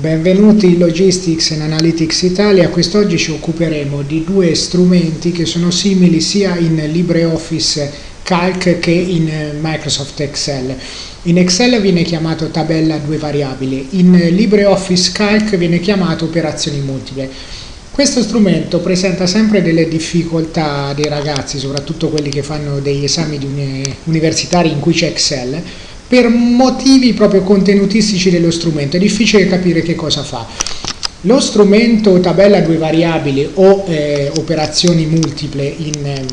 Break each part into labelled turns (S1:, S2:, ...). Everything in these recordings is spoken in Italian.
S1: Benvenuti in Logistics and Analytics Italia, quest'oggi ci occuperemo di due strumenti che sono simili sia in LibreOffice Calc che in Microsoft Excel. In Excel viene chiamato tabella due variabili, in LibreOffice Calc viene chiamato operazioni multiple. Questo strumento presenta sempre delle difficoltà dei ragazzi, soprattutto quelli che fanno degli esami universitari in cui c'è Excel, per motivi proprio contenutistici dello strumento, è difficile capire che cosa fa. Lo strumento tabella due variabili o eh, operazioni multiple in eh,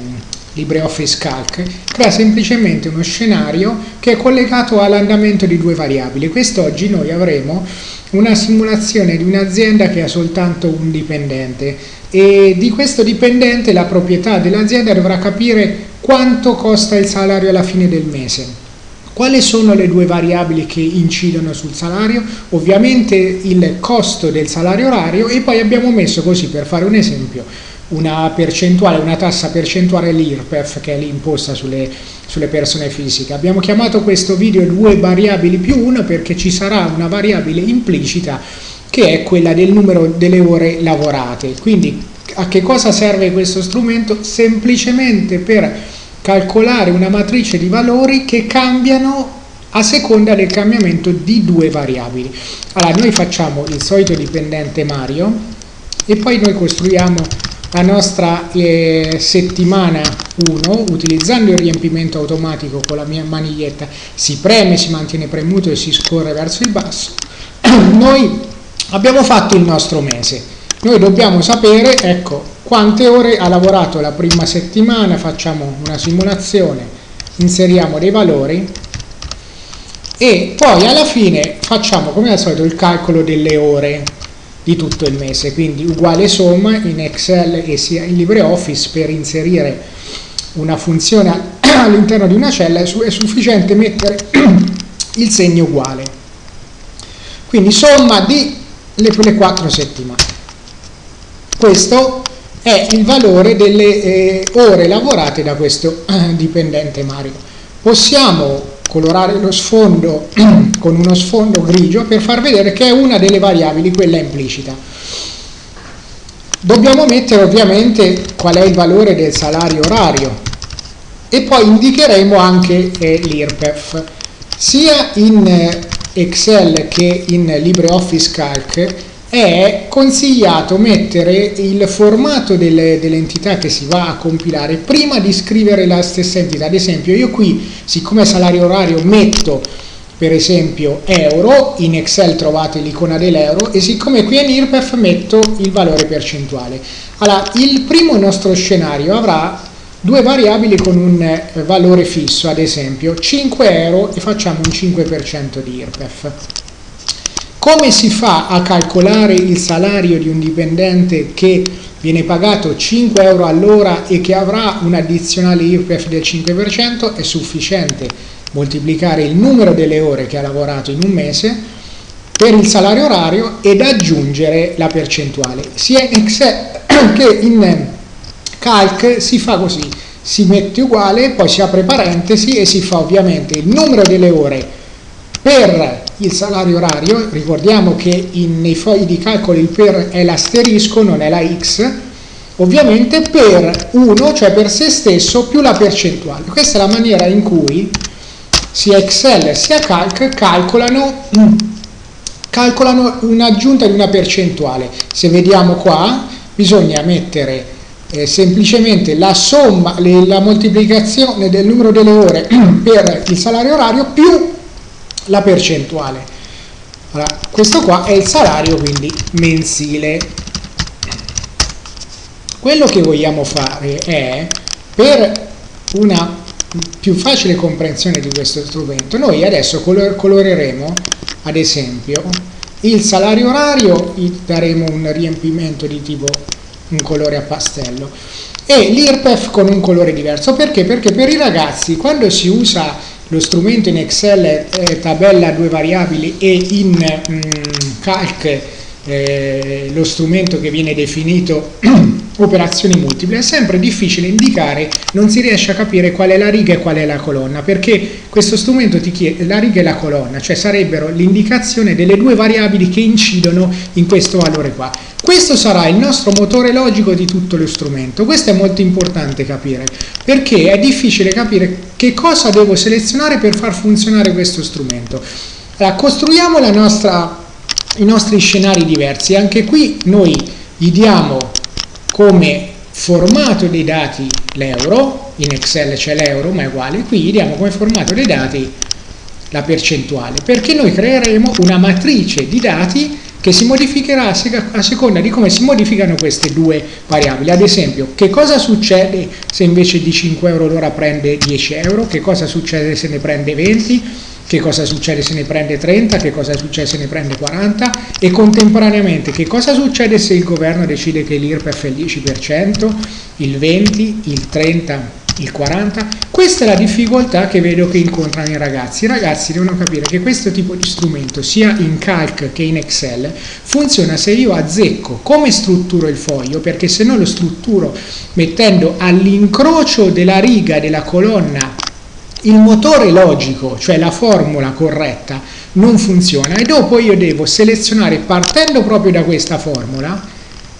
S1: LibreOffice Calc crea semplicemente uno scenario che è collegato all'andamento di due variabili. Quest'oggi noi avremo una simulazione di un'azienda che ha soltanto un dipendente e di questo dipendente la proprietà dell'azienda dovrà capire quanto costa il salario alla fine del mese quali sono le due variabili che incidono sul salario? Ovviamente il costo del salario orario e poi abbiamo messo così, per fare un esempio, una percentuale, una tassa percentuale l'IRPEF che è l'imposta sulle, sulle persone fisiche. Abbiamo chiamato questo video due variabili più una perché ci sarà una variabile implicita che è quella del numero delle ore lavorate. Quindi a che cosa serve questo strumento? Semplicemente per calcolare una matrice di valori che cambiano a seconda del cambiamento di due variabili. Allora, noi facciamo il solito dipendente Mario e poi noi costruiamo la nostra eh, settimana 1 utilizzando il riempimento automatico con la mia maniglietta. Si preme, si mantiene premuto e si scorre verso il basso. Noi abbiamo fatto il nostro mese. Noi dobbiamo sapere ecco quante ore ha lavorato la prima settimana, facciamo una simulazione, inseriamo dei valori e poi alla fine facciamo come al solito il calcolo delle ore di tutto il mese, quindi uguale somma in Excel e sia in LibreOffice per inserire una funzione all'interno di una cella è sufficiente mettere il segno uguale. Quindi somma di le, 4 settimane. Questo è il valore delle eh, ore lavorate da questo eh, dipendente Mario. Possiamo colorare lo sfondo con uno sfondo grigio per far vedere che è una delle variabili, quella implicita. Dobbiamo mettere ovviamente qual è il valore del salario orario e poi indicheremo anche eh, l'IRPEF. Sia in eh, Excel che in LibreOffice Calc è consigliato mettere il formato delle, dell'entità che si va a compilare prima di scrivere la stessa entità. Ad esempio io qui, siccome salario orario, metto per esempio euro, in Excel trovate l'icona dell'euro e siccome qui in IRPEF metto il valore percentuale. Allora, il primo nostro scenario avrà due variabili con un eh, valore fisso, ad esempio 5 euro e facciamo un 5% di IRPEF. Come si fa a calcolare il salario di un dipendente che viene pagato 5 euro all'ora e che avrà un addizionale IRPEF del 5%? È sufficiente moltiplicare il numero delle ore che ha lavorato in un mese per il salario orario ed aggiungere la percentuale. Sia in Excel che in Calc si fa così, si mette uguale, poi si apre parentesi e si fa ovviamente il numero delle ore per il salario orario, ricordiamo che in, nei fogli di calcolo il per è l'asterisco, non è la x, ovviamente per 1, cioè per se stesso, più la percentuale. Questa è la maniera in cui sia Excel sia Calc calcolano, calcolano un'aggiunta di una percentuale. Se vediamo qua, bisogna mettere eh, semplicemente la somma, la moltiplicazione del numero delle ore per il salario orario più la percentuale. Allora, questo qua è il salario quindi mensile. Quello che vogliamo fare è, per una più facile comprensione di questo strumento, noi adesso color coloreremo, ad esempio, il salario orario, daremo un riempimento di tipo un colore a pastello e l'IRPEF con un colore diverso. Perché? Perché per i ragazzi quando si usa lo strumento in Excel è tabella due variabili e in mh, mm, Calc eh, lo strumento che viene definito operazioni multiple. È sempre difficile indicare, non si riesce a capire qual è la riga e qual è la colonna, perché questo strumento ti chiede la riga e la colonna, cioè sarebbero l'indicazione delle due variabili che incidono in questo valore qua. Questo sarà il nostro motore logico di tutto lo strumento. Questo è molto importante capire, perché è difficile capire che cosa devo selezionare per far funzionare questo strumento. Allora, costruiamo nostra, i nostri scenari diversi. Anche qui noi gli diamo come formato dei dati l'euro, in Excel c'è l'euro ma è uguale, qui gli diamo come formato dei dati la percentuale, perché noi creeremo una matrice di dati che si modificherà a seconda di come si modificano queste due variabili. Ad esempio, che cosa succede se invece di 5 euro l'ora prende 10 euro? Che cosa succede se ne prende 20? che cosa succede se ne prende 30, che cosa succede se ne prende 40 e contemporaneamente che cosa succede se il governo decide che l'IRPEF è il 10%, il 20%, il 30%, il 40%. Questa è la difficoltà che vedo che incontrano i ragazzi. I ragazzi devono capire che questo tipo di strumento, sia in Calc che in Excel, funziona se io azzecco come strutturo il foglio, perché se no lo strutturo mettendo all'incrocio della riga della colonna il motore logico, cioè la formula corretta, non funziona e dopo io devo selezionare partendo proprio da questa formula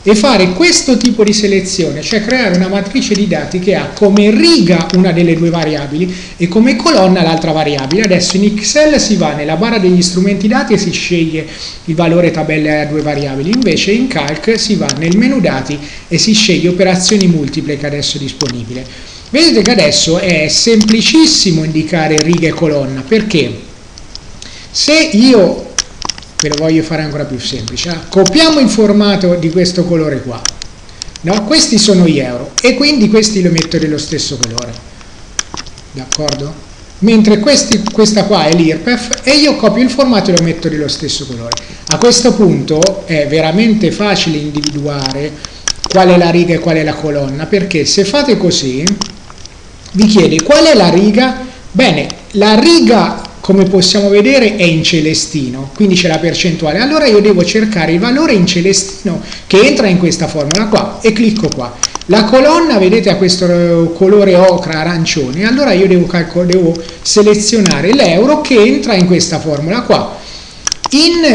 S1: e fare questo tipo di selezione, cioè creare una matrice di dati che ha come riga una delle due variabili e come colonna l'altra variabile. Adesso in Excel si va nella barra degli strumenti dati e si sceglie il valore tabelle a due variabili, invece in Calc si va nel menu dati e si sceglie operazioni multiple che adesso è disponibile. Vedete che adesso è semplicissimo indicare riga e colonna, perché se io, ve lo voglio fare ancora più semplice, eh, copiamo il formato di questo colore qua, no? questi sono gli euro e quindi questi lo metto dello stesso colore, d'accordo? Mentre questi, questa qua è l'IRPEF e io copio il formato e lo metto dello stesso colore. A questo punto è veramente facile individuare qual è la riga e qual è la colonna, perché se fate così vi chiede qual è la riga? Bene, la riga come possiamo vedere è in celestino, quindi c'è la percentuale, allora io devo cercare il valore in celestino che entra in questa formula qua e clicco qua. La colonna, vedete, ha questo colore ocra arancione, allora io devo, devo selezionare l'euro che entra in questa formula qua.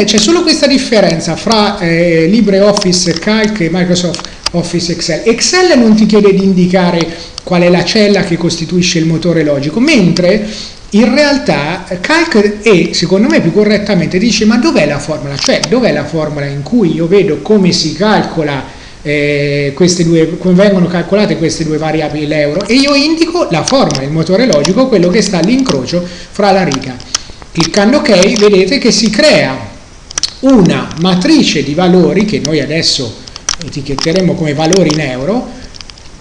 S1: C'è solo questa differenza fra eh, LibreOffice Calc e Microsoft Office Excel. Excel non ti chiede di indicare qual è la cella che costituisce il motore logico, mentre in realtà Calc e secondo me più correttamente dice ma dov'è la formula? Cioè dov'è la formula in cui io vedo come si calcola eh, queste due, come vengono calcolate queste due variabili l'euro e io indico la formula, il motore logico, quello che sta all'incrocio fra la riga. Cliccando ok vedete che si crea una matrice di valori che noi adesso etichetteremo come valori in euro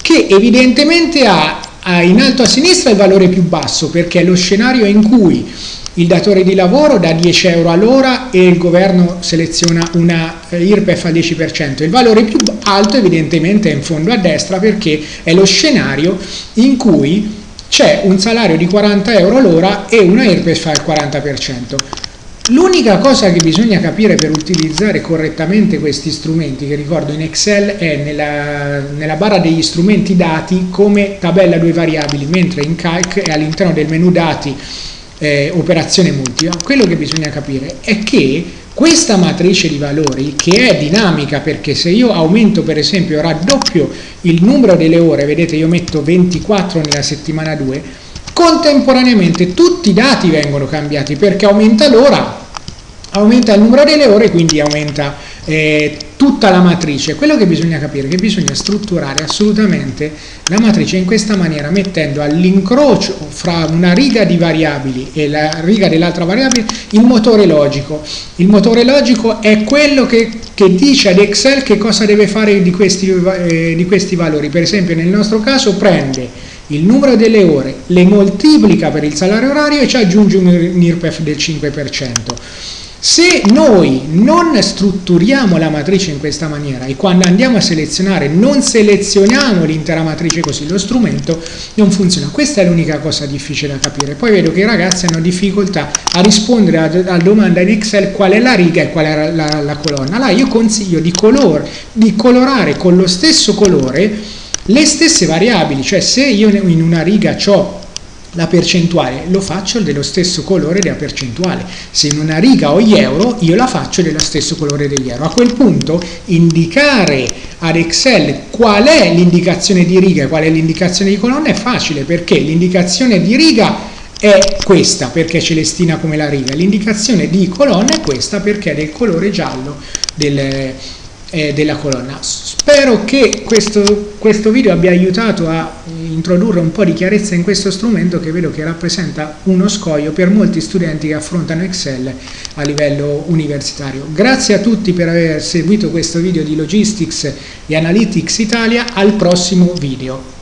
S1: che evidentemente ha, in alto a sinistra il valore più basso perché è lo scenario in cui il datore di lavoro dà 10 euro all'ora e il governo seleziona una eh, IRPEF al 10%. Il valore più alto evidentemente è in fondo a destra perché è lo scenario in cui c'è un salario di 40 euro l'ora e una IRPEF al 40%. L'unica cosa che bisogna capire per utilizzare correttamente questi strumenti, che ricordo in Excel è nella, nella barra degli strumenti dati come tabella due variabili, mentre in Calc è all'interno del menu dati eh, operazione multipla, quello che bisogna capire è che questa matrice di valori che è dinamica perché se io aumento per esempio raddoppio il numero delle ore, vedete io metto 24 nella settimana 2, contemporaneamente tutti i dati vengono cambiati perché aumenta l'ora, aumenta il numero delle ore, quindi aumenta eh, tutta la matrice. Quello che bisogna capire è che bisogna strutturare assolutamente la matrice in questa maniera, mettendo all'incrocio fra una riga di variabili e la riga dell'altra variabile il motore logico. Il motore logico è quello che, che dice ad Excel che cosa deve fare di questi, eh, di questi valori. Per esempio nel nostro caso prende il numero delle ore, le moltiplica per il salario orario e ci aggiunge un IRPEF del 5%. Se noi non strutturiamo la matrice in questa maniera e quando andiamo a selezionare non selezioniamo l'intera matrice così, lo strumento non funziona. Questa è l'unica cosa difficile da capire. Poi vedo che i ragazzi hanno difficoltà a rispondere alla domanda di Excel qual è la riga e qual è la, la, la colonna. Allora io consiglio di, color, di colorare con lo stesso colore le stesse variabili, cioè se io in una riga ho la percentuale. Lo faccio dello stesso colore della percentuale. Se in una riga ho gli euro io la faccio dello stesso colore degli euro. A quel punto indicare ad Excel qual è l'indicazione di riga e qual è l'indicazione di colonna è facile perché l'indicazione di riga è questa perché è celestina come la riga. L'indicazione di colonna è questa perché è del colore giallo del, eh, della colonna. Spero che questo, questo video abbia aiutato a introdurre un po' di chiarezza in questo strumento che vedo che rappresenta uno scoglio per molti studenti che affrontano Excel a livello universitario. Grazie a tutti per aver seguito questo video di Logistics e Analytics Italia, al prossimo video.